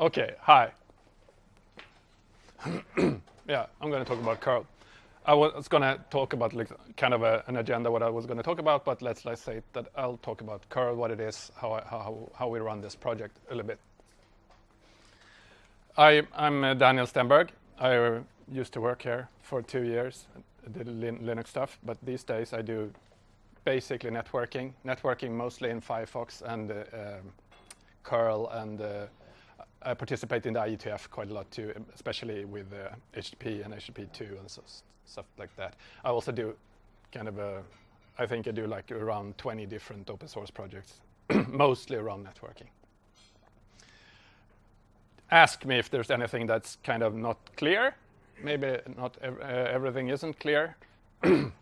Okay, hi. yeah, I'm going to talk about curl. I was going to talk about like kind of a, an agenda what I was going to talk about, but let's let's say that I'll talk about curl, what it is, how I, how how we run this project a little bit. I I'm uh, Daniel Stenberg. I uh, used to work here for two years, did lin Linux stuff, but these days I do basically networking, networking mostly in Firefox and uh, um, curl and uh, I participate in the IETF quite a lot too, especially with uh, HTTP and HTTP2 and so, stuff like that. I also do kind of a, I think I do like around 20 different open source projects, mostly around networking. Ask me if there's anything that's kind of not clear. Maybe not ev uh, everything isn't clear.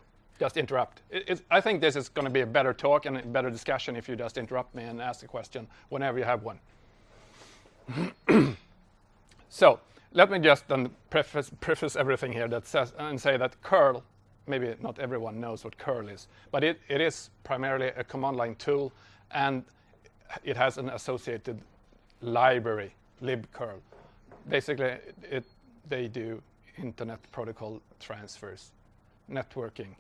just interrupt. It, I think this is going to be a better talk and a better discussion if you just interrupt me and ask a question whenever you have one. so let me just then preface, preface everything here that says and say that curl, maybe not everyone knows what curl is, but it, it is primarily a command line tool and it has an associated library, libcurl. Basically, it, they do internet protocol transfers, networking,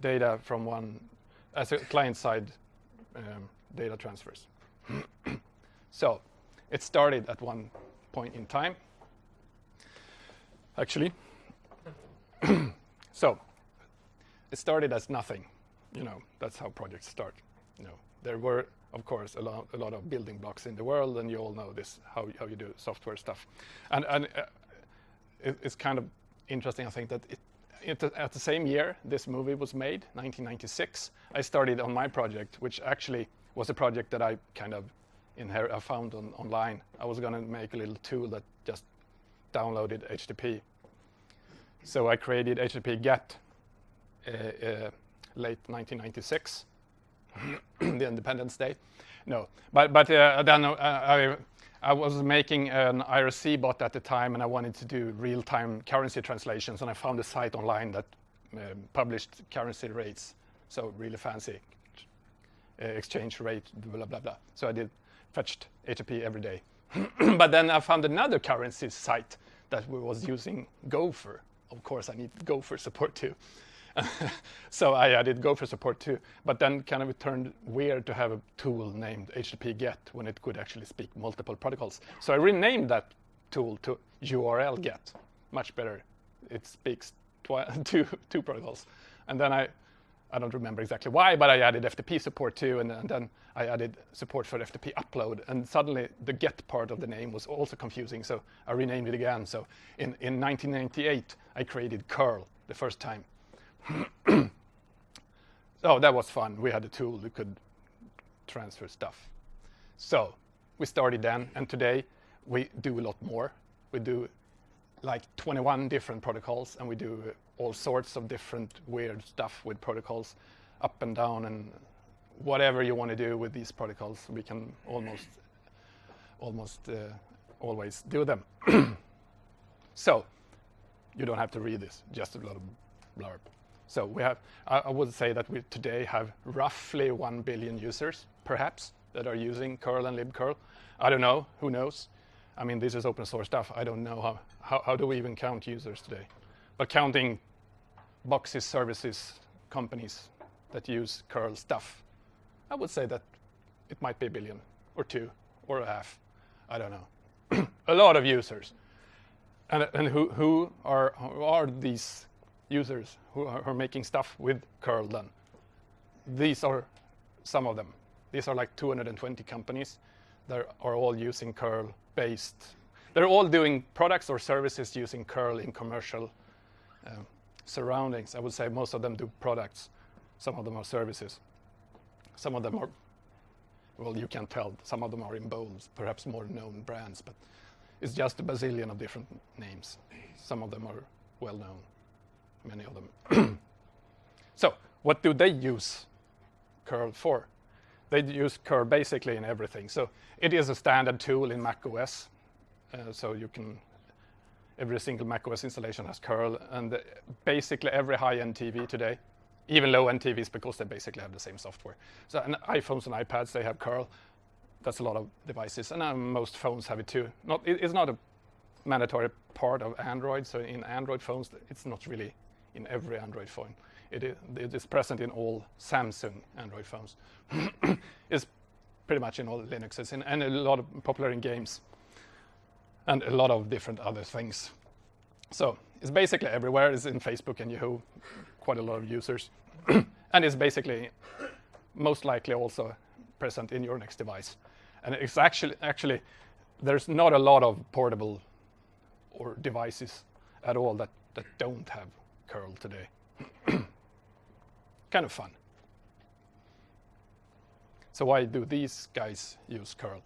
data from one, as a client-side um, data transfers. so it started at one point in time, actually. so it started as nothing. You know, that's how projects start. You know, there were, of course, a lot, a lot of building blocks in the world, and you all know this, how, how you do software stuff. And, and uh, it, it's kind of interesting, I think, that it, it, at the same year this movie was made, 1996, I started on my project, which actually was a project that I kind of I found on, online. I was going to make a little tool that just downloaded HTTP. So I created HTTP GET uh, uh, late 1996, the Independence Day. No, but but uh, then uh, I I was making an IRC bot at the time, and I wanted to do real-time currency translations, and I found a site online that um, published currency rates, so really fancy uh, exchange rate, blah blah blah. So I did fetched HTTP every day. but then I found another currency site that was using Gopher. Of course, I need Gopher support too. so I added Gopher support too. But then kind of it turned weird to have a tool named HTTP GET when it could actually speak multiple protocols. So I renamed that tool to URL GET. Much better. It speaks two, two protocols. And then I I don't remember exactly why, but I added FTP support too, and, and, then I added support for FTP upload, and suddenly the get part of the name was also confusing, so I renamed it again. So in, in 1998, I created curl the first time. so that was fun. We had a tool that could transfer stuff. So we started then, and today we do a lot more. We do like 21 different protocols, and we do all sorts of different weird stuff with protocols up and down and whatever you want to do with these protocols, we can almost almost uh, always do them. so you don't have to read this, just a lot of blurb. So we have, I, I would say that we today have roughly 1 billion users, perhaps, that are using curl and libcurl. I don't know, who knows? I mean, this is open source stuff. I don't know how, how, how do we even count users today? But counting boxes, services, companies that use curl stuff, I would say that it might be a billion or two or a half. I don't know. a lot of users. And, and who, who, are, who are these users who are, who are making stuff with curl then? These are some of them. These are like 220 companies that are all using curl based. They're all doing products or services using curl in commercial um, surroundings. I would say most of them do products. Some of them are services. Some of them are, well, you can tell. Some of them are in bold, perhaps more known brands, but it's just a bazillion of different names. Some of them are well known, many of them. so what do they use curl for? They use curl basically in everything. So it is a standard tool in Mac OS. Uh, so you can every single macOS installation has curl, and basically every high-end TV today, even low-end TVs, because they basically have the same software. So and iPhones and iPads, they have curl. that's a lot of devices, and uh, most phones have it too. Not, it, it's not a mandatory part of Android, so in Android phones, it's not really in every Android phone. It is, it is present in all Samsung Android phones. it's pretty much in all Linuxes and, and a lot of popular in games and a lot of different other things. So it's basically everywhere. It's in Facebook and Yahoo, quite a lot of users. and it's basically most likely also present in your next device. And it's actually, actually, there's not a lot of portable or devices at all that, that don't have curl today. kind of fun. So why do these guys use curl?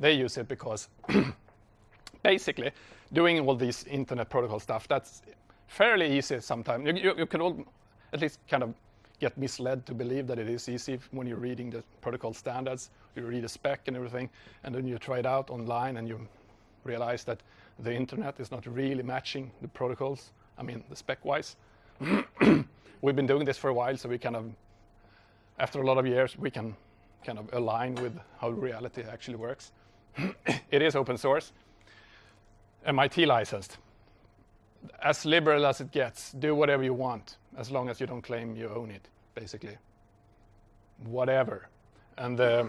They use it because basically doing all this internet protocol stuff, that's fairly easy sometimes. You, you, you can all at least kind of get misled to believe that it is easy when you're reading the protocol standards, you read a spec and everything, and then you try it out online and you realize that the internet is not really matching the protocols, I mean, the spec-wise. We've been doing this for a while, so we kind of, after a lot of years, we can kind of align with how reality actually works. it is open source, MIT licensed. As liberal as it gets, do whatever you want, as long as you don't claim you own it, basically. Whatever. And uh,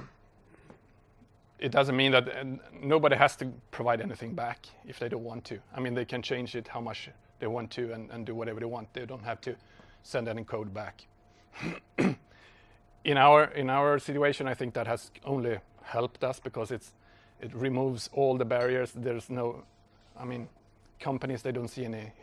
it doesn't mean that uh, nobody has to provide anything back if they don't want to. I mean, they can change it how much they want to and, and do whatever they want. They don't have to send any code back. in our in our situation, I think that has only helped us because it's it removes all the barriers. There's no, I mean, companies they don't see any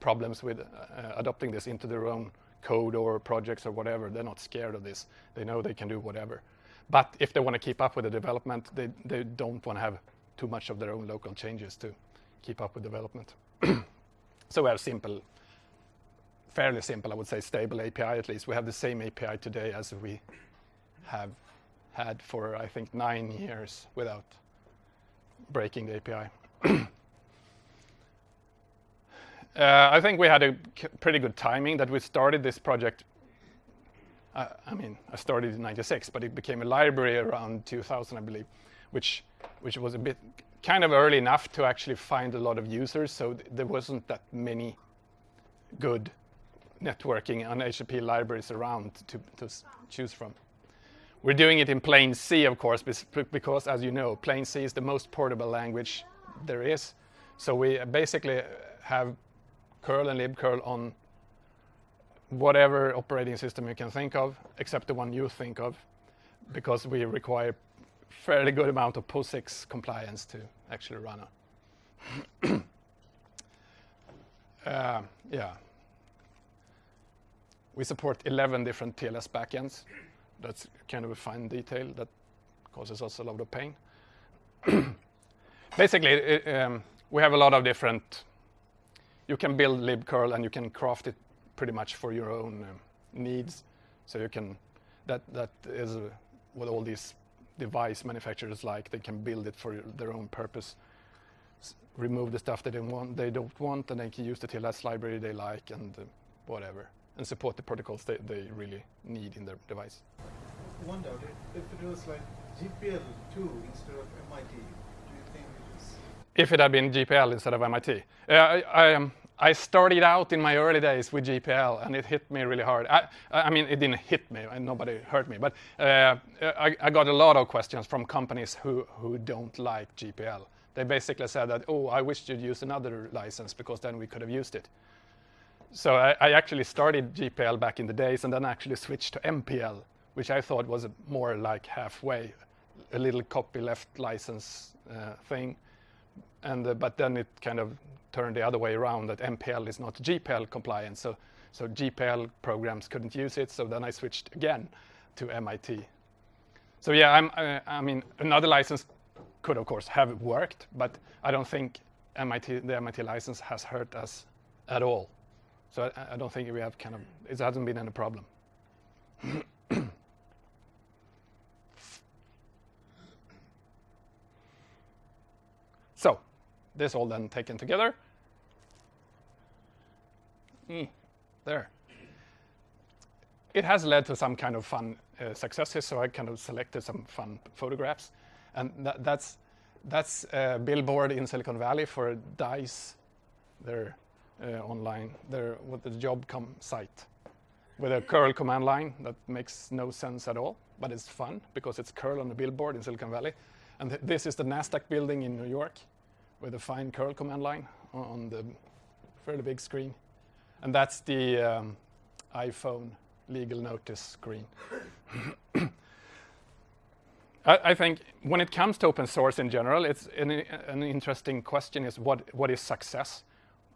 problems with uh, adopting this into their own code or projects or whatever. They're not scared of this. They know they can do whatever. But if they want to keep up with the development, they, they don't want to have too much of their own local changes to keep up with development. so we have simple, fairly simple, I would say, stable API at least. We have the same API today as we have had for, I think, nine years without breaking the API. uh, I think we had a pretty good timing that we started this project uh, I mean, I started in 96, but it became a library around 2000, I believe, which, which was a bit kind of early enough to actually find a lot of users. So th there wasn't that many good networking and HTTP libraries around to, to choose from. We're doing it in plain C, of course, because as you know, plain C is the most portable language there is. So we basically have curl and libcurl on whatever operating system you can think of, except the one you think of, because we require fairly good amount of POSIX compliance to actually run a. uh, yeah. We support 11 different TLS backends. That's kind of a fine detail that causes us a lot of pain. Basically, it, um, we have a lot of different, you can build libcurl and you can craft it pretty much for your own um, needs. So you can, that, that is uh, what all these device manufacturers like. They can build it for their own purpose, S remove the stuff they don't want, they don't want, and they can use the TLS library they like and uh, whatever, and support the protocols they, they really need in their device. One doubt, if it was like GPL2 instead of MIT, do you think it is? If it had been GPL instead of MIT. Uh, I, I, um, I started out in my early days with GPL, and it hit me really hard. I, I mean, it didn't hit me, and nobody hurt me, but uh, I, I, got a lot of questions from companies who, who don't like GPL. They basically said that, oh, I wish you'd use another license because then we could have used it. So I, I actually started GPL back in the days and then actually switched to MPL, which I thought was more like halfway, a little copyleft license uh, thing. And, uh, but then it kind of turned the other way around that MPL is not GPL compliant. So, so GPL programs couldn't use it. So then I switched again to MIT. So yeah, I'm, uh, I mean, another license could of course have worked, but I don't think MIT, the MIT license has hurt us at all. So I, I don't think we have kind of, it hasn't been any problem. so this all then taken together, Mm, there. it has led to some kind of fun uh, successes. So I kind of selected some fun photographs, and that, that's that's a billboard in Silicon Valley for Dice, their uh, online, their what the job com site, with a curl command line that makes no sense at all, but it's fun because it's curl on the billboard in Silicon Valley, and th this is the Nasdaq building in New York, with a fine curl command line on the fairly big screen, and that's the um, iPhone legal notice screen. I, I, think when it comes to open source in general, it's an, an, interesting question is what, what is success?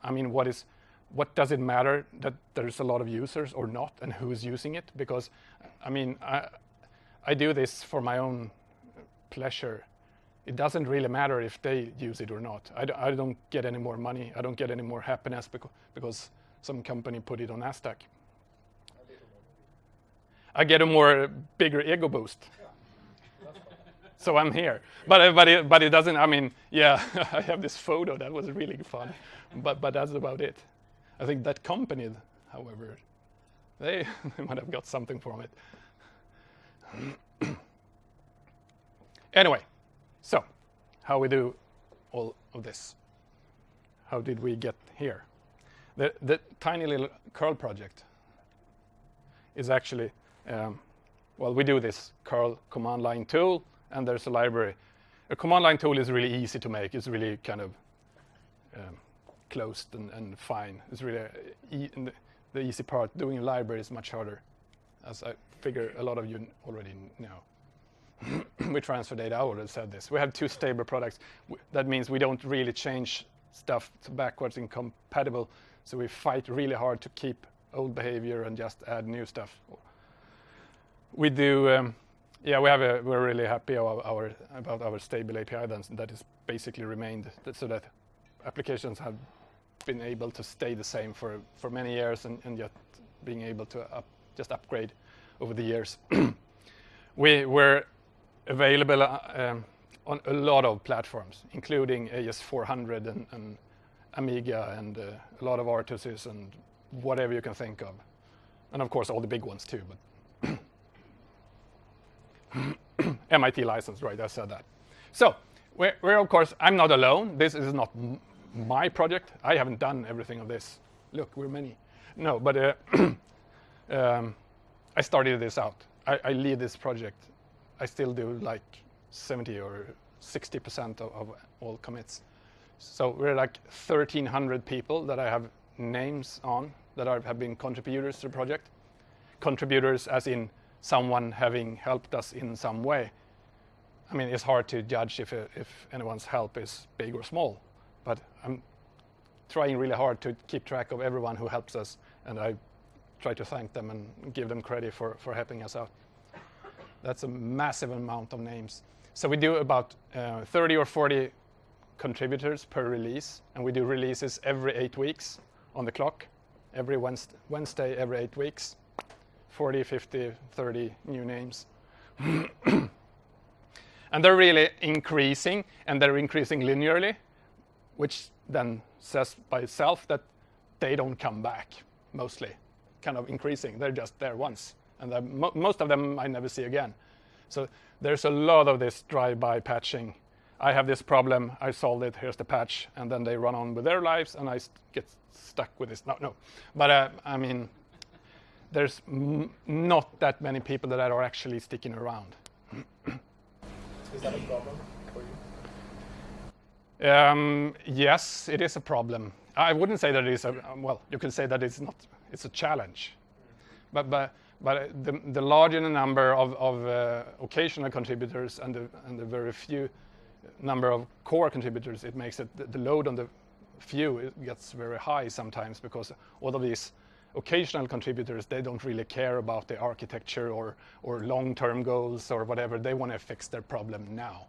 I mean, what is what does it matter that there's a lot of users or not and who's using it? Because, I mean, I, I do this for my own pleasure. It doesn't really matter if they use it or not. I d- I don't get any more money. I don't get any more happiness beca- because some company put it on NASDAQ. I get a more bigger ego boost. So I'm here. But, but, it, but it doesn't, I mean, yeah, I have this photo that was really fun, but, but that's about it. I think that company, however, they, they might have got something from it. anyway, so how we do all of this? How did we get here? The, the tiny little curl project is actually um, well, we do this curl command line tool, and there's a library. A command line tool is really easy to make. It's really kind of um, closed and, and, fine. It's really e the, the, easy part. Doing a library is much harder, as I figure a lot of you already know. we transfer data. I already said this. We have two stable products. that means we don't really change stuff to backwards incompatible. So we fight really hard to keep old behavior and just add new stuff we do, um, yeah, we have a, we're really happy our, our, about our stable API then, that is basically remained so that applications have been able to stay the same for, for many years and, and yet being able to up, just upgrade over the years. we were available uh, um, on a lot of platforms, including AS400 and, and Amiga and uh, a lot of RTOSes and whatever you can think of. And of course, all the big ones too. But MIT license, right? I said that. So we're, we're, of course, I'm not alone. This is not my project. I haven't done everything of this. Look, we're many. No, but uh, um, I started this out. I, I, lead this project. I still do like 70 or 60% of, of all commits. So we're like 1,300 people that I have names on that are, have been contributors to the project. Contributors as in someone having helped us in some way. I mean, it's hard to judge if, if anyone's help is big or small, but I'm trying really hard to keep track of everyone who helps us, and I try to thank them and give them credit for, for helping us out. That's a massive amount of names. So we do about uh, 30 or 40 contributors per release, and we do releases every eight weeks on the clock, every Wednesday every eight weeks. 40, 50, 30 new names. and they're really increasing, and they're increasing linearly, which then says by itself that they don't come back, mostly, kind of increasing. They're just there once, and mo most of them I never see again. So there's a lot of this drive-by patching. I have this problem, I solved it, here's the patch, and then they run on with their lives, and I st get stuck with this. No, no. But uh, I mean, there's not that many people that are actually sticking around. is that a problem for you? Um, yes, it is a problem. I wouldn't say that it is a well. You can say that it's not. It's a challenge, but but but the the larger the number of of uh, occasional contributors and the and the very few number of core contributors, it makes it the, the load on the few it gets very high sometimes because all of these occasional contributors, they don't really care about the architecture or, or long-term goals or whatever. They want to fix their problem now.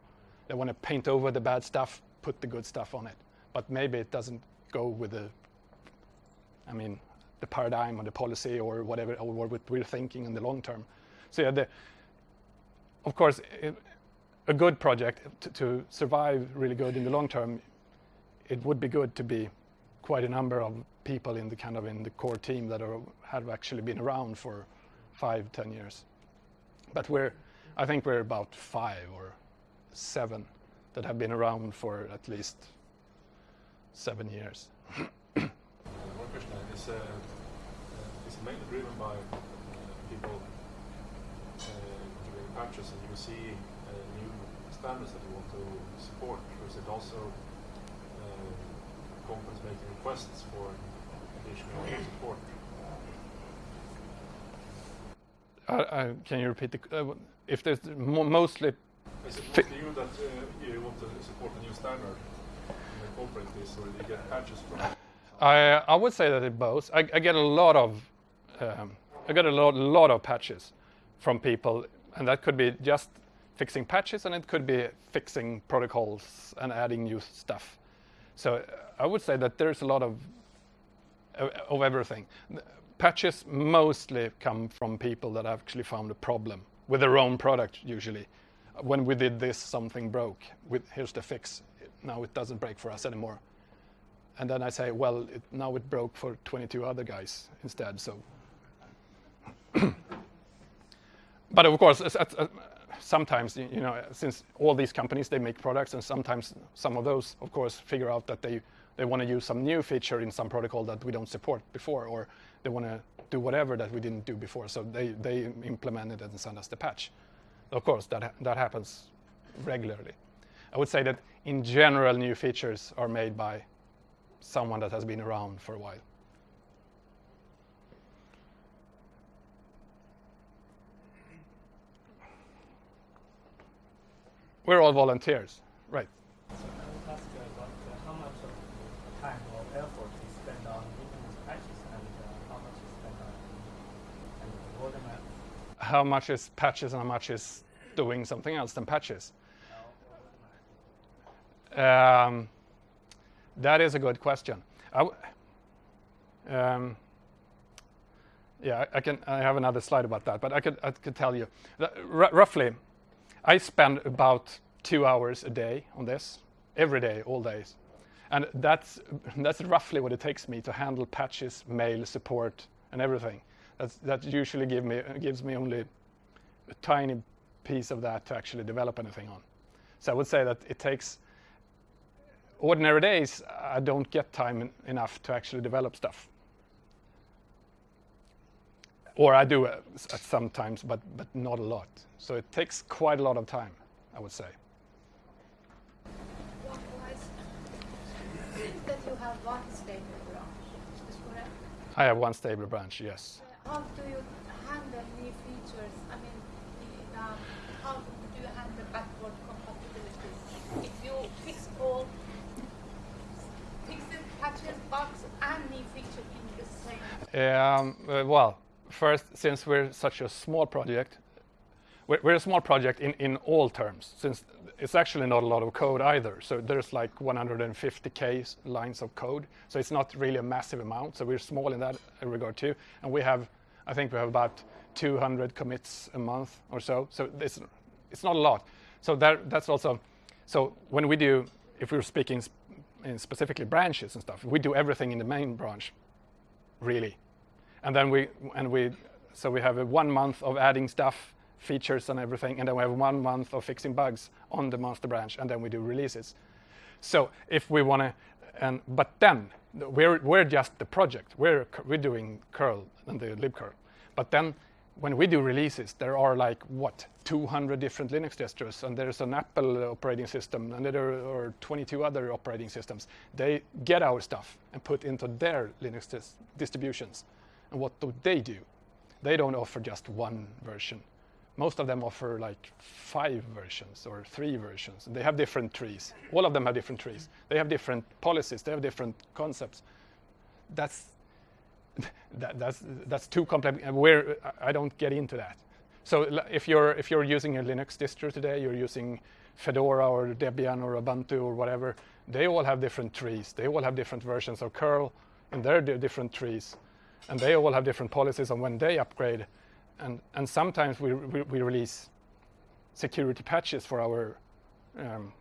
They want to paint over the bad stuff, put the good stuff on it. But maybe it doesn't go with the, I mean, the paradigm or the policy or whatever, or what we're thinking in the long term. So yeah, the, of course, it, a good project to, to survive really good in the long term, it would be good to be quite a number of people in the kind of in the core team that are, have actually been around for five, ten years. But we're, I think we're about five or seven that have been around for at least seven years. One question is, uh, uh, is it mainly driven by uh, people uh, doing patches and you see uh, new standards that you want to support, or is it also uh, companies making requests for additional support? Uh, uh, can you repeat the, uh, if there's mo- mostly Is it mostly you that uh, you want to support a new standard and incorporate this, or do you get patches from? I, I would say that it both. I, I get a lot of, um, I get a lot, lot of patches from people, and that could be just fixing patches, and it could be fixing protocols and adding new stuff. So I would say that there's a lot of of everything. Patches mostly come from people that actually found a problem with their own product. Usually, when we did this, something broke. With here's the fix. Now it doesn't break for us anymore and then I say, well, it, now it broke for 22 other guys instead. So, but of course, sometimes you know, since all these companies they make products, and sometimes some of those, of course, figure out that they they want to use some new feature in some protocol that we don't support before, or they want to do whatever that we didn't do before. So they they implement it and send us the patch. Of course, that ha- that happens regularly. I would say that in general, new features are made by someone that has been around for a while. We're all volunteers, right? So I would ask you about uh, how much of time or effort is spent on making these patches and uh, how much is spent on and roadmap How much is patches and how much is doing something else than patches? Um, that is a good question. Um, yeah, I can. I have another slide about that, but I could. I could tell you roughly. I spend about two hours a day on this every day, all days, and that's that's roughly what it takes me to handle patches, mail, support, and everything. That's, that usually give me gives me only a tiny piece of that to actually develop anything on. So I would say that it takes ordinary days, I don't get time en- enough to actually develop stuff. Or I do uh, at sometimes, but but not a lot. So it takes quite a lot of time, I would say. That you have one stable branch? Is this correct? I have one stable branch, yes. Uh, How do you handle new features? I mean, in, um, how do you handle backward compatibility? If you fix all, fix the patches, bugs, and new features in the same. Um, uh, well, first, since we're such a small project, we're, we're a small project in, in all terms, since it's actually not a lot of code either. So there's like 150k lines of code. So it's not really a massive amount. So we're small in that regard too. And we have, I think we have about 200 commits a month or so. So it's, it's not a lot. So that, that's also, so when we do, if we're speaking sp- in specifically branches and stuff, we do everything in the main branch really. And then we and we so we have a one month of adding stuff, features and everything, and then we have one month of fixing bugs on the master branch, and then we do releases. So if we want to, and but then we're we're just the project. We're we're doing curl and the libcurl, but then when we do releases, there are like what 200 different Linux distros, and there's an Apple operating system, and there are 22 other operating systems. They get our stuff and put into their Linux dis- distributions, and what do they do? They don't offer just one version. Most of them offer like five versions or three versions. They have different trees. All of them have different trees. They have different policies. They have different concepts. That's that, that's that's too complex. Where I don't get into that. So if you're if you're using a Linux distro today, you're using Fedora or Debian or Ubuntu or whatever. They all have different trees. They all have different versions of curl in their di- different trees, and they all have different policies on when they upgrade. And and sometimes we we, we release security patches for our um,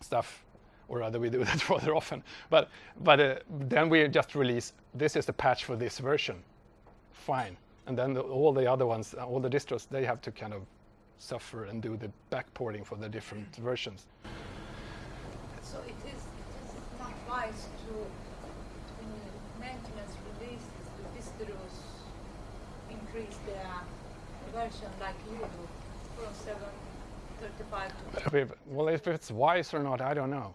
stuff, or rather we do that rather often. But but uh, then we just release this is the patch for this version, fine, and then the, all the other ones, uh, all the distros, they have to kind of suffer and do the backporting for the different versions. So it is, it is not wise to, in maintenance releases, the distros increase their version like you do from 735 to Well, if it's wise or not, I don't know.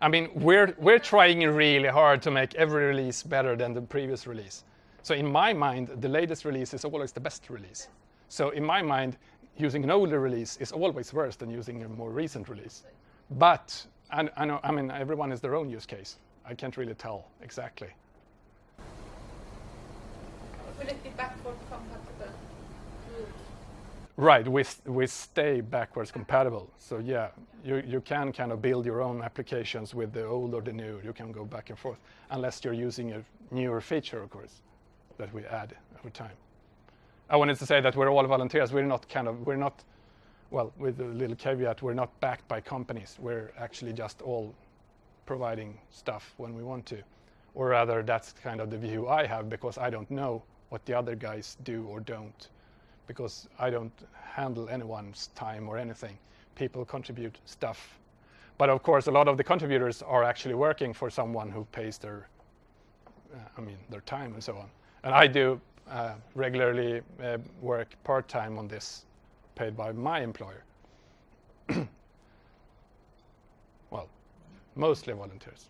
I mean, we're we're trying really hard to make every release better than the previous release. So in my mind, the latest release is always the best release. So in my mind, using an older release is always worse than using a more recent release. But I, I know, I mean, everyone has their own use case. I can't really tell exactly. Will it be backward compatible? Right, we, we stay backwards compatible. So yeah, you, you can kind of build your own applications with the old or the new. You can go back and forth, unless you're using a newer feature, of course, that we add over time. I wanted to say that we're all volunteers. We're not kind of, we're not, well, with a little caveat, we're not backed by companies. We're actually just all providing stuff when we want to. Or rather, that's kind of the view I have because I don't know what the other guys do or don't because I don't handle anyone's time or anything. People contribute stuff. But of course, a lot of the contributors are actually working for someone who pays their, uh, I mean, their time and so on. And I do uh, regularly uh, work part time on this, paid by my employer. well, mostly volunteers.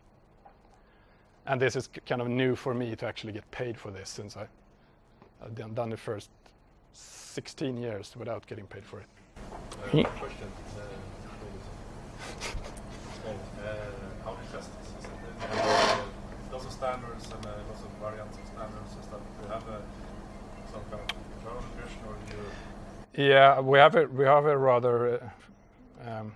And this is kind of new for me to actually get paid for this since I, I've done, done the first 16 years without getting paid for it. Uh, one question. Uh, uh, how to test this? Is it, uh, uh, lots of standards and uh, lots of variants of standards and stuff. Do you have a, some kind of internal version or do you Yeah, we have a we have a rather uh, um,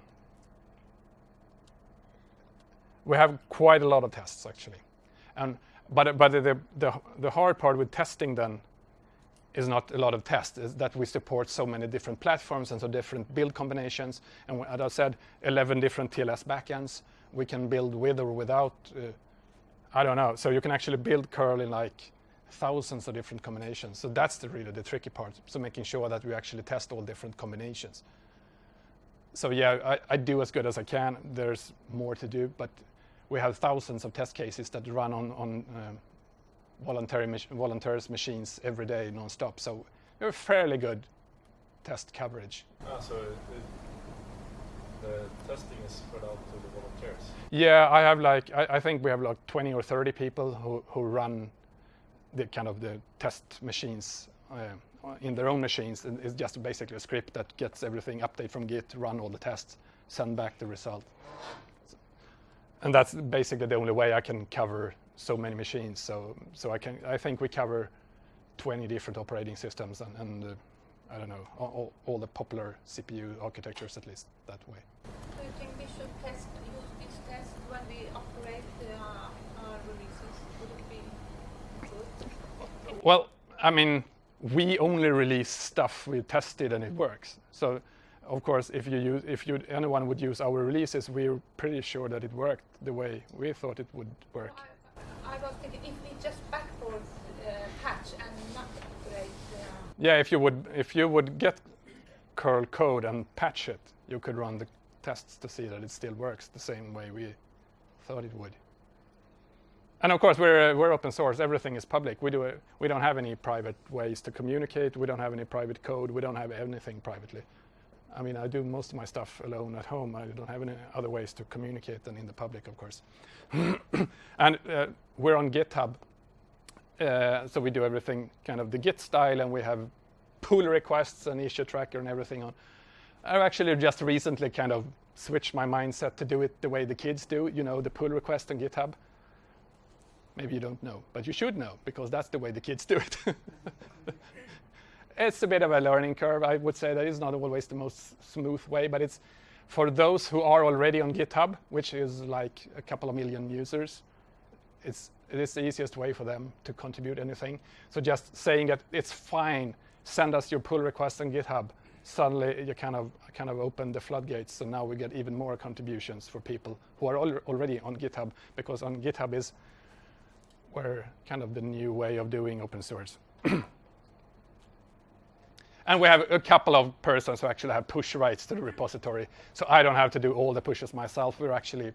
we have quite a lot of tests actually, and but but the the the hard part with testing then is not a lot of tests is that we support so many different platforms and so different build combinations. And as I said 11 different TLS backends we can build with or without uh, I don't know. So you can actually build curl in like thousands of different combinations. So that's the really the tricky part. So making sure that we actually test all different combinations. So yeah I, I do as good as I can. There's more to do but we have thousands of test cases that run on on um, volunteers machines every day non-stop so we have fairly good test coverage Ah, so it, the testing is spread out to the volunteers. Yeah, I have like I, I think we have like 20 or 30 people who, who run the kind of the test machines uh, in their own machines. And it's just basically a script that gets everything update from Git, run all the tests, send back the result. And that's basically the only way I can cover so many machines. So so I can I think we cover 20 different operating systems and, and uh, I don't know all, all, the popular CPU architectures at least that way. Do you think we should test, use this test when we operate uh, our releases? Would it be good? Well, I mean, we only release stuff we tested and it works. So, of course, if you use, if you anyone would use our releases, we're pretty sure that it worked the way we thought it would work. If we just uh, patch and not operate. Uh, Yeah, if you would, if you would get curl code and patch it, you could run the tests to see that it still works the same way we thought it would. And of course, we're uh, we're open source. Everything is public. We do a, we don't have any private ways to communicate. We don't have any private code. We don't have anything privately. I mean, I do most of my stuff alone at home. I don't have any other ways to communicate than in the public, of course. and uh, we're on GitHub, uh, so we do everything kind of the Git style, and we have pull requests and issue tracker and everything on. I've actually just recently kind of switched my mindset to do it the way the kids do. You know, the pull request on GitHub. Maybe you don't know, but you should know because that's the way the kids do it. it's a bit of a learning curve. I would say that is not always the most smooth way, but it's for those who are already on GitHub, which is like a couple of million users. It's it is the easiest way for them to contribute anything. So just saying that it's fine, send us your pull request on GitHub. Suddenly you kind of kind of open the floodgates. So now we get even more contributions for people who are al- already on GitHub because on GitHub is where kind of the new way of doing open source. And we have a couple of persons who actually have push rights to the repository. So I don't have to do all the pushes myself. We're actually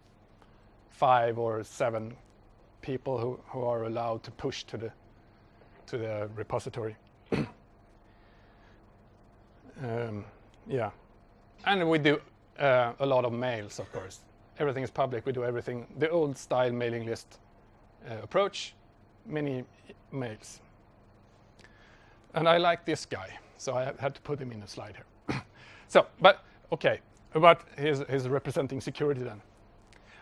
five or seven people who, who are allowed to push to the to the repository. um, yeah, and we do uh, a lot of mails, of course. Everything is public. We do everything the old style mailing list uh, approach, many mails. And I like this guy, so I had to put him in a slide here. so, but okay, about his, his representing security then.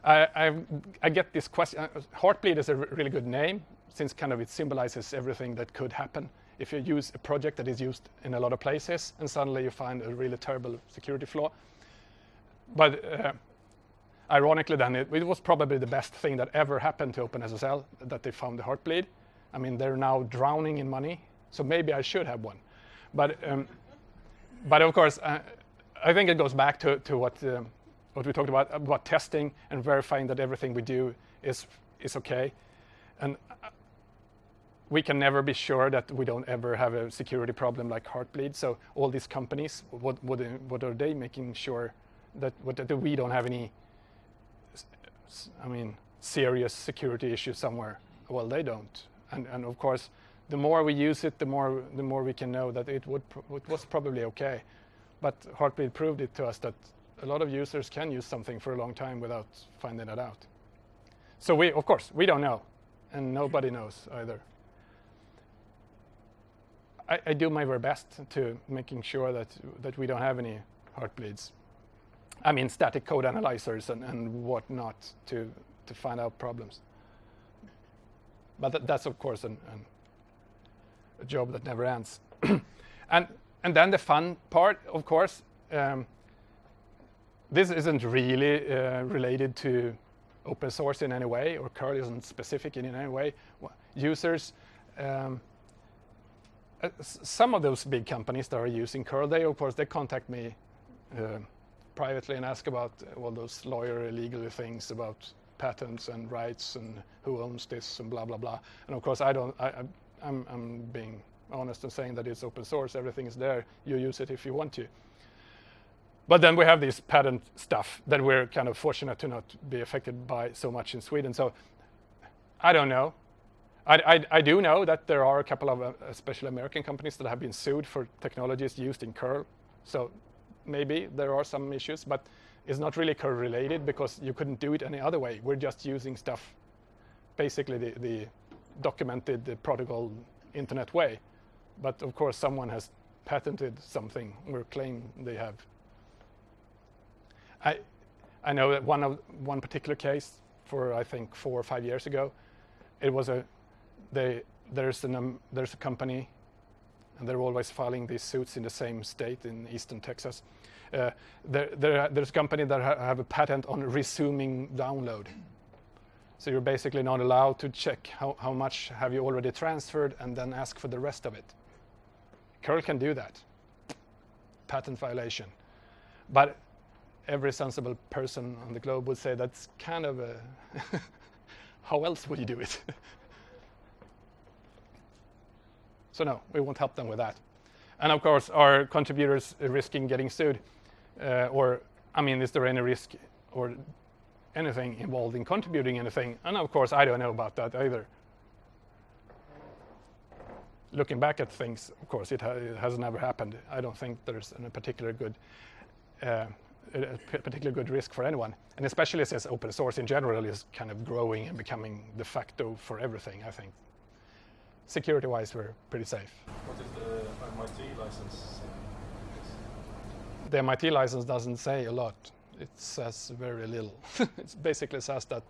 I, I, I get this question. Uh, Heartbleed is a really good name since kind of it symbolizes everything that could happen if you use a project that is used in a lot of places and suddenly you find a really terrible security flaw. But uh, ironically then, it, it, was probably the best thing that ever happened to OpenSSL that they found the Heartbleed. I mean, they're now drowning in money, so maybe I should have one. But, um, but of course, uh, I think it goes back to, to what, um, what we talked about, about testing and verifying that everything we do is, is okay. And we can never be sure that we don't ever have a security problem like Heartbleed. So all these companies, what, what, what are they making sure that, what, that we don't have any, I mean, serious security issues somewhere? Well, they don't. And, and of course, the more we use it, the more, the more we can know that it, would, it was probably okay. But Heartbleed proved it to us that a lot of users can use something for a long time without finding it out. So we, of course, we don't know, and nobody knows either. I, I, do my very best to making sure that that we don't have any heartbleeds. I mean static code analyzers and, and whatnot to to find out problems. But th that's of course an, an, a job that never ends. and and then the fun part, of course, um, this isn't really uh, related to open source in any way, or curl isn't specific in any way. Users um, uh, some of those big companies that are using curl, they of course they contact me uh, privately and ask about all those lawyer legal things about patents and rights and who owns this and blah blah blah. And of course I don't. I, I'm, I'm being honest and saying that it's open source. Everything is there. You use it if you want to. But then we have this patent stuff that we're kind of fortunate to not be affected by so much in Sweden. So I don't know. I, I, I, do know that there are a couple of uh, American companies that have been sued for technologies used in curl. So maybe there are some issues, but it's not really curl related because you couldn't do it any other way. We're just using stuff, basically the, the documented the protocol internet way. But of course, someone has patented something or claim they have. I, I know that one of one particular case for I think four or five years ago, it was a they, there's, an, um, there's a company, and they're always filing these suits in the same state in eastern Texas. Uh, there, there, there's a company that ha have a patent on resuming download. So you're basically not allowed to check how, how much have you already transferred and then ask for the rest of it. curl can do that. Patent violation. But every sensible person on the globe would say that's kind of a how else would you do it? So no, we won't help them with that. And of course, are contributors risking getting sued? Uh, or, I mean, is there any risk or anything involved in contributing anything? And of course, I don't know about that either. Looking back at things, of course, it, ha it has never happened. I don't think there's a particular good uh, a particularly good risk for anyone. And especially since open source in general is kind of growing and becoming de facto for everything, I think security-wise, we're pretty safe. What is the MIT license? The MIT license doesn't say a lot. It says very little. it basically says that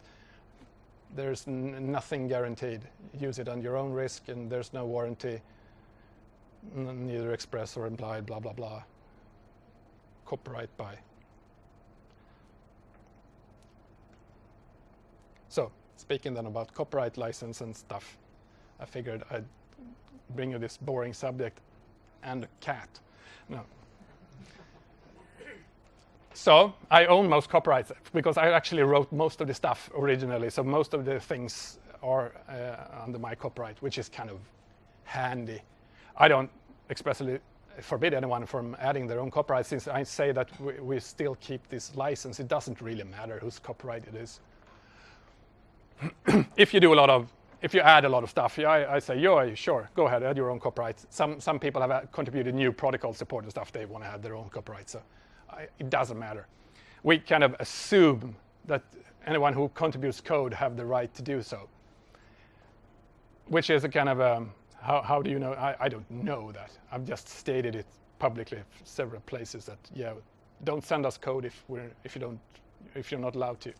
there's nothing guaranteed. Use it on your own risk, and there's no warranty, neither express or implied, blah, blah, blah. Copyright by. So, speaking then about copyright license and stuff, I figured I'd bring you this boring subject and a cat. No. So I own most copyrights because I actually wrote most of the stuff originally. So most of the things are uh, under my copyright, which is kind of handy. I don't expressly forbid anyone from adding their own copyright since I say that we, we still keep this license. It doesn't really matter whose copyright it is. if you do a lot of, if you add a lot of stuff, yeah, I, I say, yeah, sure, go ahead, add your own copyright. Some, some people have uh, contributed new protocol support and stuff, they want to add their own copyright, so I, it doesn't matter. We kind of assume that anyone who contributes code have the right to do so, which is a kind of, um, how, how do you know? I, I don't know that. I've just stated it publicly several places that, yeah, don't send us code if, we're, if, you don't, if you're not allowed to.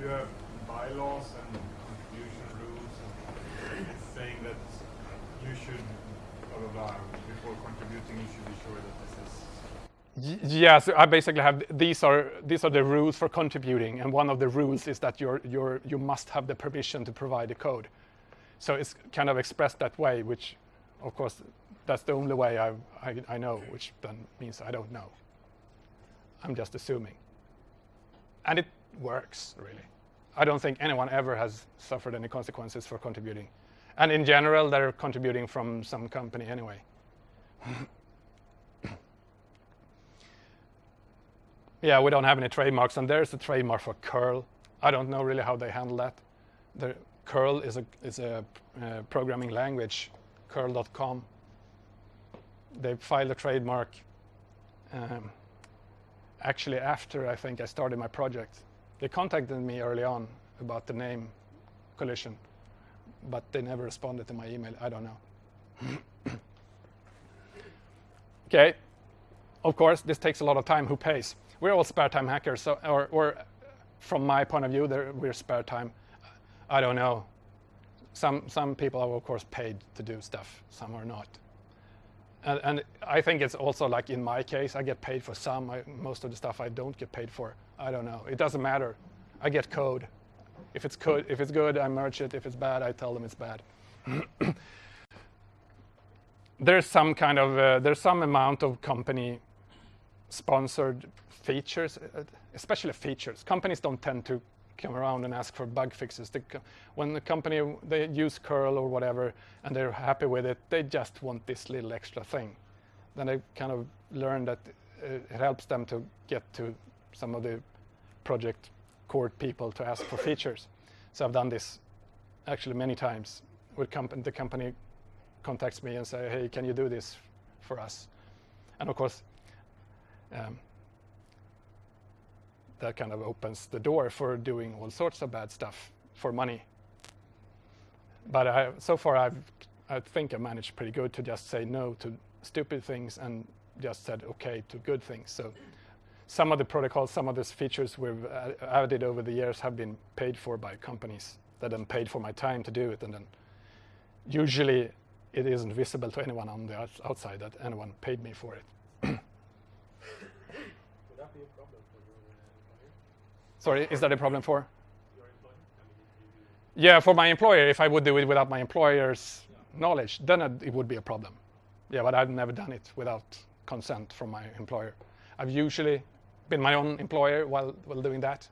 You have bylaws and contribution rules, saying that you should, blah, blah, blah, before contributing, you should be sure that Yeah, so I basically have these are these are the rules for contributing, and one of the rules is that you're you're you must have the permission to provide the code. So it's kind of expressed that way, which, of course, that's the only way I I, I know, which then means I don't know. I'm just assuming, and it works really. I don't think anyone ever has suffered any consequences for contributing, and in general, they're contributing from some company anyway. Yeah, we don't have any trademarks, and there's a trademark for curl. I don't know really how they handle that. The curl is a is a uh, programming language, curl.com. They filed a trademark. Um, actually, after I think I started my project, they contacted me early on about the name collision, but they never responded to my email. I don't know. okay, of course, this takes a lot of time. Who pays? We're all spare time hackers, so, or, or from my point of view, we're spare time. I don't know. Some some people are of course paid to do stuff. Some are not. And, and I think it's also like in my case, I get paid for some. I, most of the stuff I don't get paid for. I don't know. It doesn't matter. I get code. If it's good, if it's good, I merge it. If it's bad, I tell them it's bad. there's some kind of uh, there's some amount of company sponsored features, uh, especially features. Companies don't tend to come around and ask for bug fixes. They when the company they use curl or whatever and they're happy with it, they just want this little extra thing. Then they kind of learn that uh, it helps them to get to some of the project court people to ask for features. So I've done this actually many times. With comp- the company contacts me and say, "Hey, can you do this for us?" And of course, um, that kind of opens the door for doing all sorts of bad stuff for money. But I, so far, I've, I think I managed pretty good to just say no to stupid things and just said okay to good things. So some of the protocols, some of these features we've uh, added over the years have been paid for by companies that then paid for my time to do it, and then usually it isn't visible to anyone on the outside that anyone paid me for it. Would that be a problem for your uh, employer? Sorry, is that a problem for? Yeah, for my employer, if I would do it without my employer's knowledge, then it, it would be a problem. Yeah, but I've never done it without consent from my employer. I've usually been my own employer while, while doing that,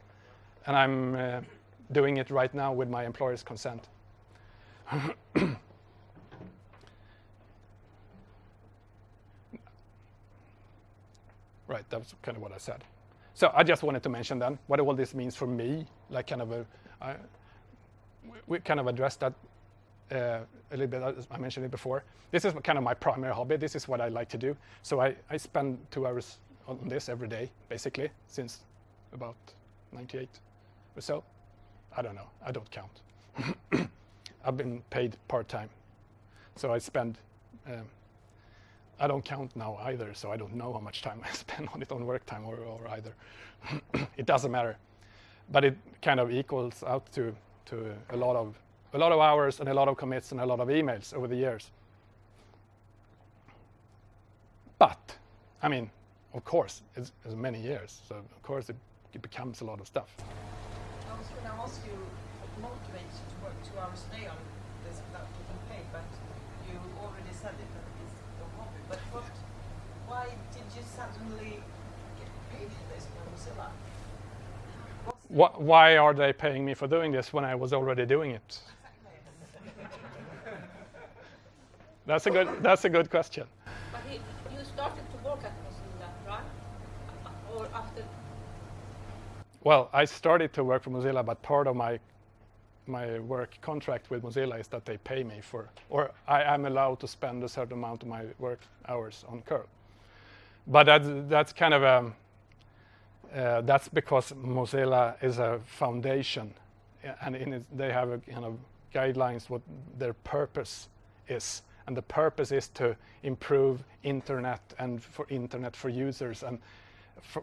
and I'm uh, doing it right now with my employer's consent. right, that's kind of what I said. So I just wanted to mention then what all this means for me, like kind of a, I, we- kind of addressed that uh, a little bit. as I mentioned it before. This is kind of my primary hobby. This is what I like to do. So I, I spend two hours on this every day, basically, since about 98 or so. I don't know. I don't count. I've been paid part time. So I spend, um, I don't count now either, so I don't know how much time I spend on it on work time or, or either. it doesn't matter. But it kind of equals out to, to a lot of a lot of hours and a lot of commits and a lot of emails over the years. But, I mean, of course, it's, it's many years, so of course it, it becomes a lot of stuff. I was going to ask you what motivates you to work two hours a day on But what, why did you suddenly get paid for this Mozilla? Why are they paying me for doing this when I was already doing it? that's a good. That's a good question. But he, you started to work at Mozilla, right? Or after? Well, I started to work for Mozilla, but part of my my work contract with Mozilla is that they pay me for, or I am allowed to spend a certain amount of my work hours on curl. But that's, that's kind of a, uh, that's because Mozilla is a foundation and it, they have a kind of guidelines what their purpose is. And the purpose is to improve internet and for internet for users. And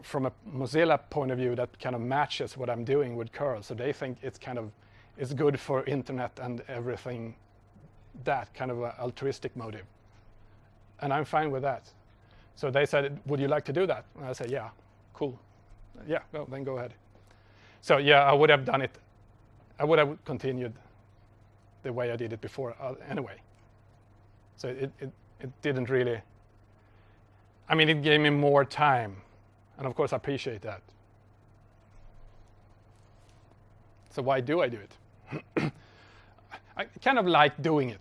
from a Mozilla point of view, that kind of matches what I'm doing with curl. So they think it's kind of is good for internet and everything that kind of altruistic motive. And I'm fine with that. So they said, would you like to do that? And I said, yeah, cool. Yeah, well, then go ahead. So yeah, I would have done it. I would have continued the way I did it before uh, anyway. So it, it, it didn't really, I mean, it gave me more time. And of course, I appreciate that. So why do I do it? I kind of like doing it.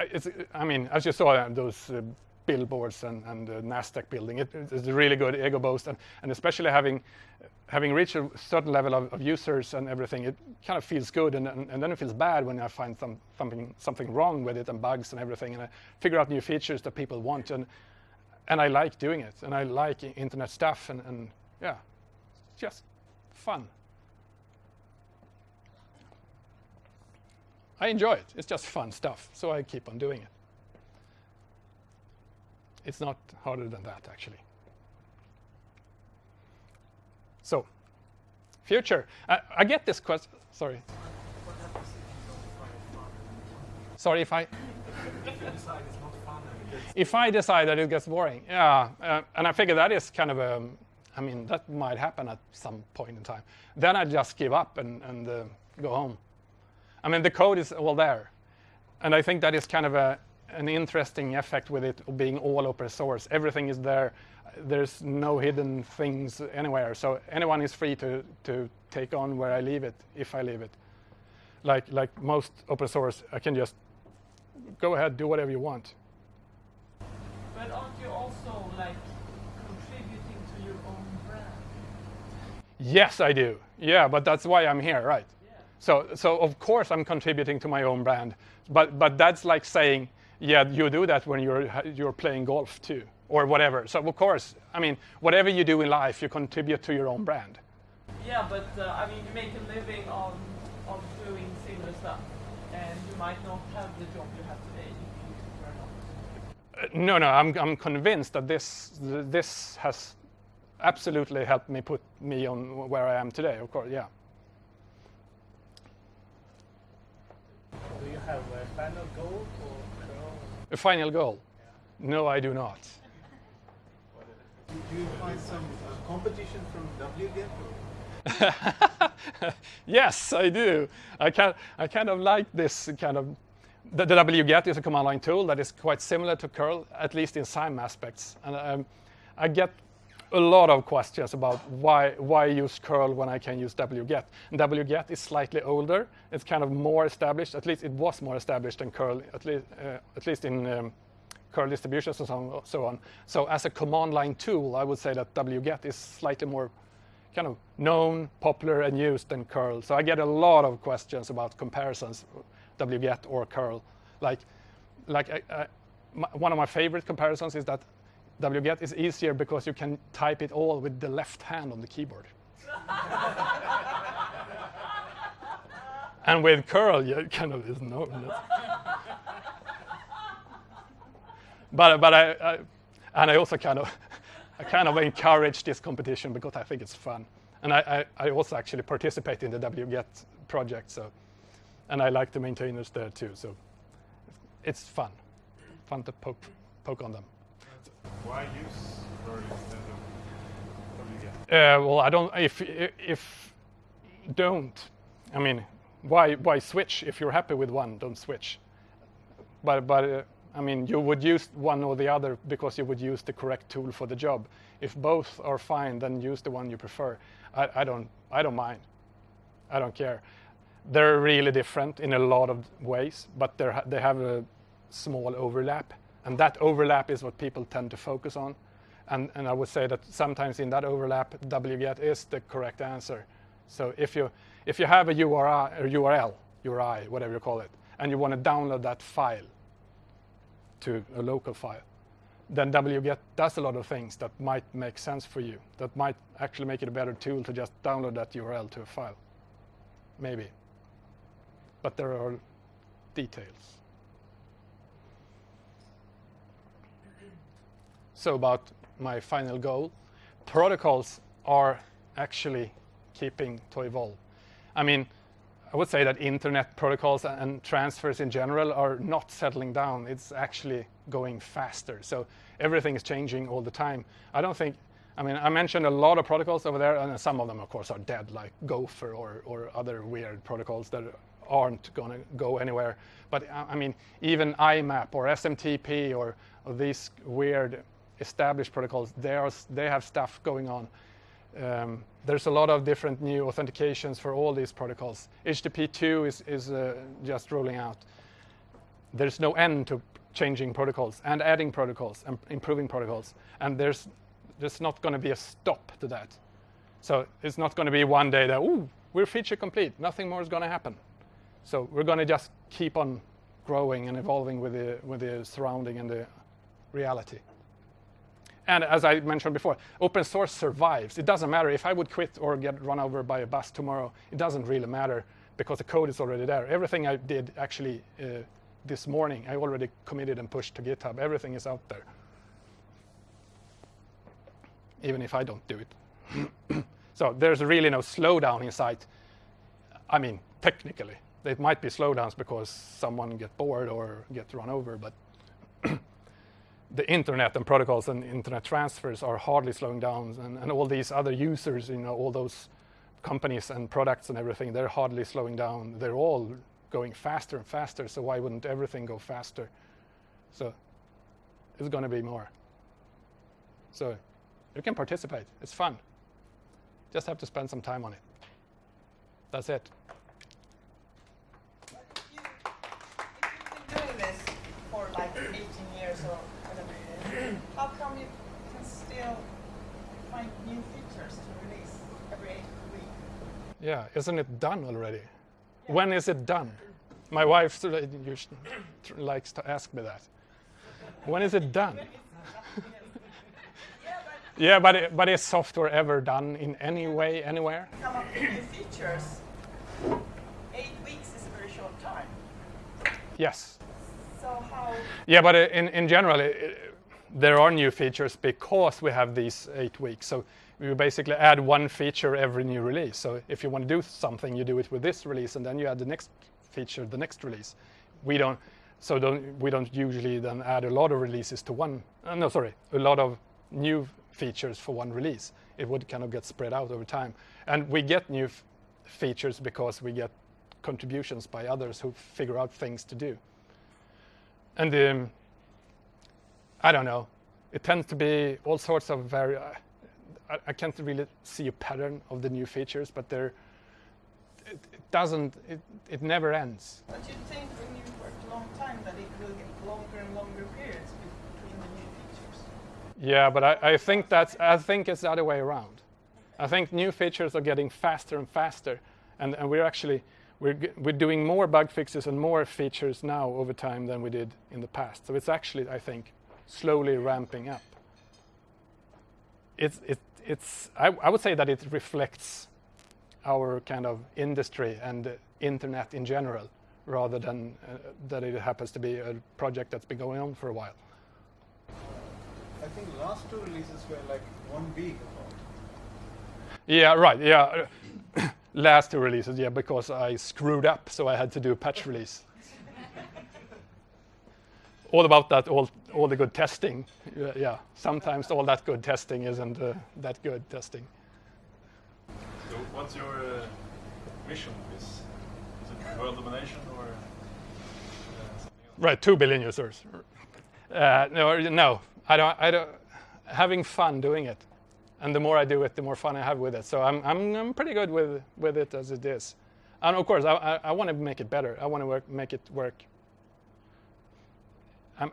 It's, I mean, as you saw those uh, billboards and, and the Nasdaq building, it, it's a really good ego boost, and, and especially having having reached a certain level of, of users and everything, it kind of feels good, and, and, and, then it feels bad when I find some, something something wrong with it and bugs and everything, and I figure out new features that people want, and and I like doing it, and I like internet stuff, and, and yeah, it's just fun. I enjoy it. It's just fun stuff, so I keep on doing it. It's not harder than that, actually. So, future. I, I get this question. Sorry. Sorry if I. if I decide that it gets boring, yeah, uh, and I figure that is kind of a, I mean, that might happen at some point in time. Then I just give up and, and uh, go home. I mean, the code is all there. And I think that is kind of a, an interesting effect with it being all open source. Everything is there. There's no hidden things anywhere. So anyone is free to, to take on where I leave it, if I leave it. Like, like most open source, I can just go ahead, do whatever you want. But aren't you also like contributing to your own brand? Yes, I do. Yeah, but that's why I'm here, right? So, so of course I'm contributing to my own brand, but but that's like saying, yeah, you do that when you're you're playing golf too, or whatever. So of course, I mean, whatever you do in life, you contribute to your own brand. Yeah, but uh, I mean, you make a living on on doing similar stuff, and you might not have the job you have today if you were not. Uh, no, no, I'm I'm convinced that this this has absolutely helped me put me on where I am today. Of course, yeah. Do you have a final goal for curl? A final goal? Yeah. No, I do not. Do you find some uh, competition from wget? yes, I do. I, can, I kind of like this kind of. The, the wget is a command line tool that is quite similar to curl, at least in some aspects. And um, I get a lot of questions about why why use curl when I can use wget. And wget is slightly older. It's kind of more established. At least it was more established than curl. At least uh, at least in um, curl distributions and so on, so on. So as a command line tool, I would say that wget is slightly more kind of known, popular, and used than curl. So I get a lot of questions about comparisons, wget or curl. Like like I, I, my, one of my favorite comparisons is that wget is easier because you can type it all with the left hand on the keyboard. and with curl, you kind of is no. but but I, I, and I also kind of I kind of encourage this competition because I think it's fun, and I, I, I also actually participate in the wget project. So, and I like the maintainers there too. So, it's fun, fun to poke poke on them. Why use curl instead of wget? Uh, well, I don't. If if don't, I mean, why why switch? If you're happy with one, don't switch. But but uh, I mean, you would use one or the other because you would use the correct tool for the job. If both are fine, then use the one you prefer. I, I don't I don't mind. I don't care. They're really different in a lot of ways, but they have a small overlap and that overlap is what people tend to focus on. And, and I would say that sometimes in that overlap, wget is the correct answer. So if you, if you have a URI, or URL, URI, whatever you call it, and you want to download that file to a local file, then wget does a lot of things that might make sense for you, that might actually make it a better tool to just download that URL to a file. Maybe. But there are details. So about my final goal, protocols are actually keeping to evolve. I mean, I would say that internet protocols and transfers in general are not settling down. It's actually going faster. So everything is changing all the time. I don't think, I mean, I mentioned a lot of protocols over there, and some of them, of course, are dead, like Gopher or, or other weird protocols that aren't going to go anywhere. But I mean, even IMAP or SMTP or, or these weird established protocols, they, are, they have stuff going on. Um, there's a lot of different new authentications for all these protocols. HTTP2 is, is uh, just rolling out. There's no end to changing protocols and adding protocols and improving protocols. And there's, there's not going to be a stop to that. So it's not going to be one day that, ooh, we're feature complete. Nothing more is going to happen. So we're going to just keep on growing and evolving with the, with the surrounding and the reality. And as I mentioned before, open source survives. It doesn't matter if I would quit or get run over by a bus tomorrow. It doesn't really matter because the code is already there. Everything I did actually uh, this morning, I already committed and pushed to GitHub. Everything is out there. Even if I don't do it. so there's really no slowdown in sight. I mean, technically. It might be slowdowns because someone get bored or get run over, but the internet and protocols and internet transfers are hardly slowing down and, and, all these other users, you know, all those companies and products and everything, they're hardly slowing down. They're all going faster and faster, so why wouldn't everything go faster? So it's going to be more. So you can participate. It's fun. Just have to spend some time on it. That's it. If, you, if you've been doing this for like 18 years or how come you can still find new features to release every week? Yeah, isn't it done already? Yeah. When is it done? My wife likes to ask me that. When is it done? yeah, but it, but is software ever done in any way, anywhere? Come up with new features. Eight weeks is a very short time. Yes. So how? Yeah, but uh, in in general, it, there are new features because we have these eight weeks. So we basically add one feature every new release. So if you want to do something, you do it with this release, and then you add the next feature, the next release. We don't, so don't, we don't usually then add a lot of releases to one. Uh, no, sorry, a lot of new features for one release. It would kind of get spread out over time, and we get new features because we get contributions by others who figure out things to do. And um, I don't know. It tends to be all sorts of very. I, I, can't really see a pattern of the new features, but there. It, it, doesn't. It, it never ends. But you think when you work a long time that it will get longer and longer periods between the new features? Yeah, but I, I think that's. I think it's the other way around. I think new features are getting faster and faster, and, and we're actually we're, we're doing more bug fixes and more features now over time than we did in the past. So it's actually, I think, slowly ramping up. It's, it, it's, I, I would say that it reflects our kind of industry and internet in general, rather than uh, that it happens to be a project that's been going on for a while. I think last two releases were like one week apart. Yeah, right. Yeah, last two releases. Yeah, because I screwed up, so I had to do a patch release all about that, all, all the good testing. Yeah, yeah, sometimes all that good testing isn't uh, that good testing. So what's your uh, mission is? Is it world domination or uh, Right, two billion users. Uh, no, no, I don't, I don't, having fun doing it. And the more I do it, the more fun I have with it. So I'm, I'm, I'm pretty good with, with it as it is. And of course, I, I, I want to make it better. I want to work, make it work I'm,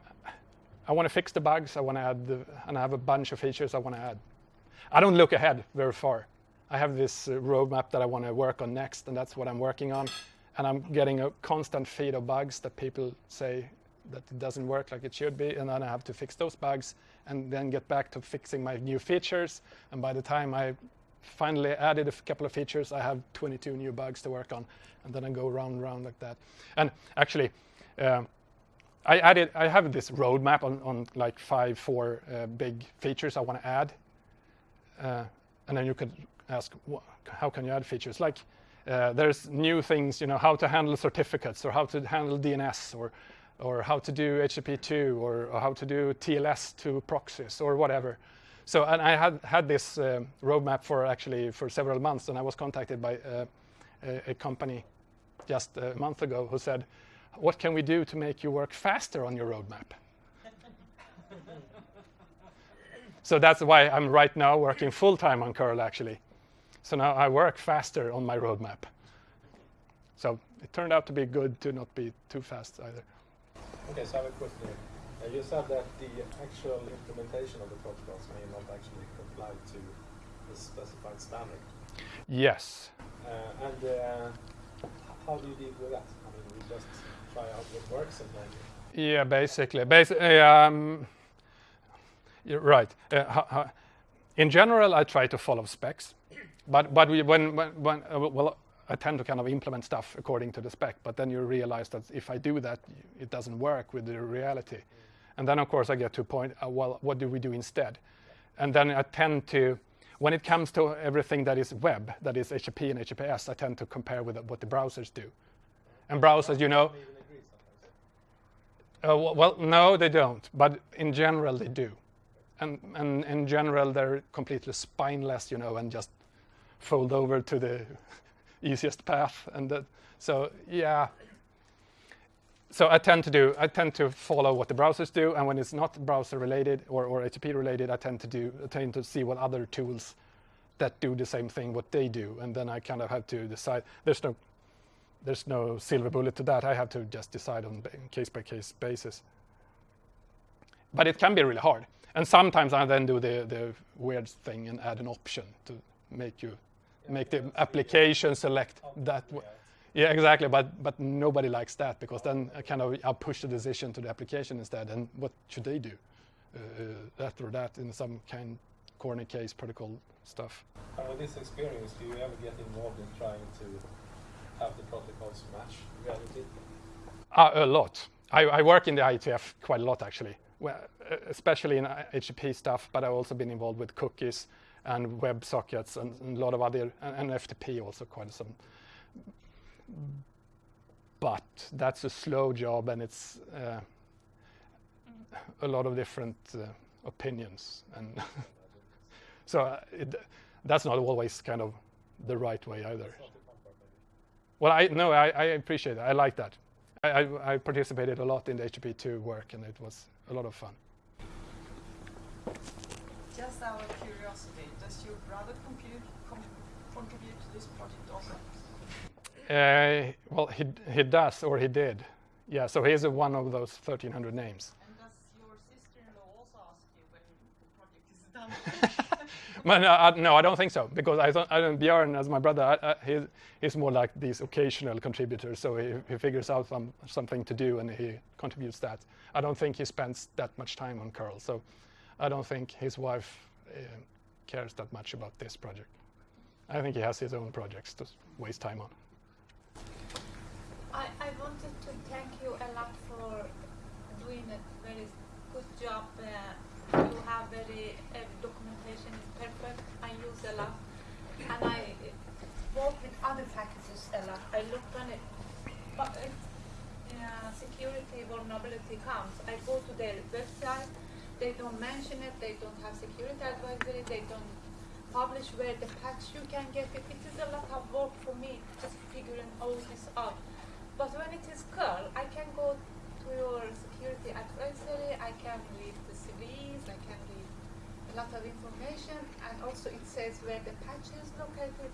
I want to fix the bugs. I want to add, the, and I have a bunch of features I want to add. I don't look ahead very far. I have this uh, roadmap that I want to work on next, and that's what I'm working on. And I'm getting a constant feed of bugs that people say that it doesn't work like it should be, and then I have to fix those bugs and then get back to fixing my new features. And by the time I finally added a couple of features, I have 22 new bugs to work on, and then I go round and round like that. And actually, um, I added, I have this roadmap on, on like five, four uh, big features I want to add. Uh, and then you could ask, how can you add features? Like, uh, there's new things, you know, how to handle certificates or how to handle DNS or, or how to do HTTP2 or, or how to do TLS to proxies or whatever. So, and I had had this uh, roadmap for actually for several months, and I was contacted by uh, a, a company just a month ago who said, what can we do to make you work faster on your roadmap? so that's why I'm right now working full time on curl actually. So now I work faster on my roadmap. So it turned out to be good to not be too fast either. Okay, so I have a question. Uh, you said that the actual implementation of the protocols may not actually comply to the specified standard. Yes. Uh, and uh, how do you deal with that? I mean, we just try out what works and then. Yeah, basically. Basically, um, you're right. Uh, in general, I try to follow specs, but but we, when when, when uh, well, I tend to kind of implement stuff according to the spec. But then you realize that if I do that, it doesn't work with the reality. Mm. And then of course I get to a point. Uh, well, what do we do instead? And then I tend to when it comes to everything that is web, that is HTTP and HTTPS, I tend to compare with what the browsers do. And browsers, you know, uh, well, no, they don't. But in general, they do. And, and in general, they're completely spineless, you know, and just fold over to the easiest path. And that, so, yeah. So I tend to do, I tend to follow what the browsers do, and when it's not browser related or, or HTTP related, I tend to do, I tend to see what other tools that do the same thing, what they do, and then I kind of have to decide. There's no there's no silver bullet to that. I have to just decide on a case by case basis. But it can be really hard. And sometimes I then do the, the weird thing and add an option to make you yeah, make the application select that. Yeah. yeah, exactly. But but nobody likes that because then I kind of I push the decision to the application instead. And what should they do? Uh, that or that in some kind corner case protocol stuff. And with this experience, do you ever get involved in trying to have the protocols match reality? Uh, a lot. I, I, work in the IETF quite a lot actually, well, especially in HTTP stuff, but I've also been involved with cookies and web sockets and, and a lot of other, and, and, FTP also quite some. But that's a slow job and it's uh, a lot of different uh, opinions. And so uh, it, that's not always kind of the right way either. Well, I no, I, I appreciate it. I like that. I, I, I, participated a lot in the HTTP2 work, and it was a lot of fun. Just out of curiosity, does your brother compute, com contribute to this project also? Uh, well, he he does, or he did. Yeah, so he's one of those 1,300 names. And does your sister-in-law also ask you when the project is done? no, I, no, I don't think so because I don't, I don't Björn as my brother. I, I, he's, he's more like these occasional contributors. So he, he figures out some, something to do and he contributes that. I don't think he spends that much time on curl. So I don't think his wife uh, cares that much about this project. I think he has his own projects to waste time on. I, I wanted to thank you a lot for doing a very good job. Uh, you have very uh, documentation is perfect. I use a lot, and I work with other packages a lot. I look on it, but if uh, security vulnerability comes, I go to their website. They don't mention it. They don't have security advisory. They don't publish where the patch you can get it. It is a lot of work for me just figuring all this out. But when it is curl, I can go to your security advisory. I can read the CVEs. I can lot of information, and also it says where the patch is located.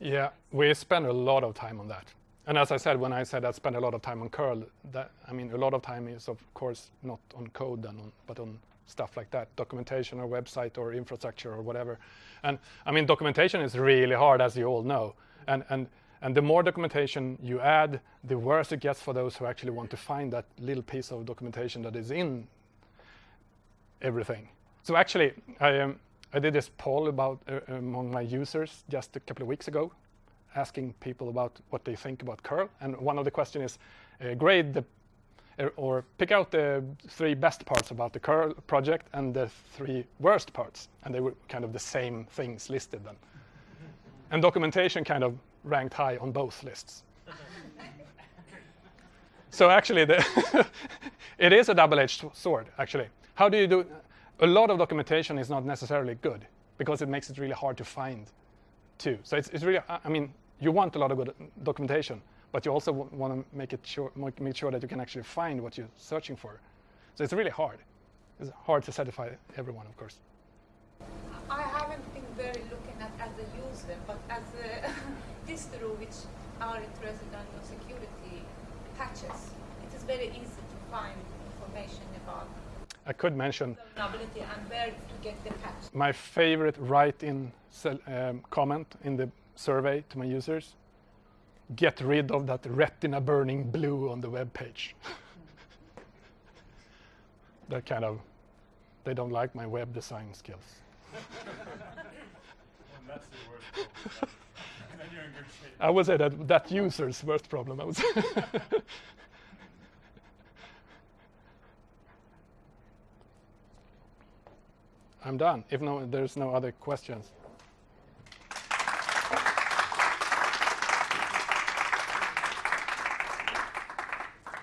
Yeah, we spend a lot of time on that. And as I said, when I said I spend a lot of time on curl, that I mean a lot of time is of course not on code and on, but on stuff like that, documentation or website or infrastructure or whatever. And I mean documentation is really hard, as you all know. And and and the more documentation you add, the worse it gets for those who actually want to find that little piece of documentation that is in everything. So actually, I, um, I did this poll about uh, among my users just a couple of weeks ago, asking people about what they think about curl. And one of the questions is uh, grade the uh, or pick out the three best parts about the curl project and the three worst parts. And they were kind of the same things listed then. And documentation kind of ranked high on both lists. so actually, the it is a double-edged sword, actually. How do you do? A lot of documentation is not necessarily good because it makes it really hard to find, too. So it's, it's really, I mean, you want a lot of good documentation, but you also want to make it sure, make sure that you can actually find what you're searching for. So it's really hard. It's hard to satisfy everyone, of course. I haven't been very looking at as a user, but as a distro which are interested in security patches, it is very easy to find information about I could mention and where to get the patch. my favorite write-in um, comment in the survey to my users. Get rid of that retina burning blue on the web page. that kind of, they don't like my web design skills. And that's the worst problem. then you're in good shape. I would say that that user's worst problem. I would say. I'm done. If no, there's no other questions.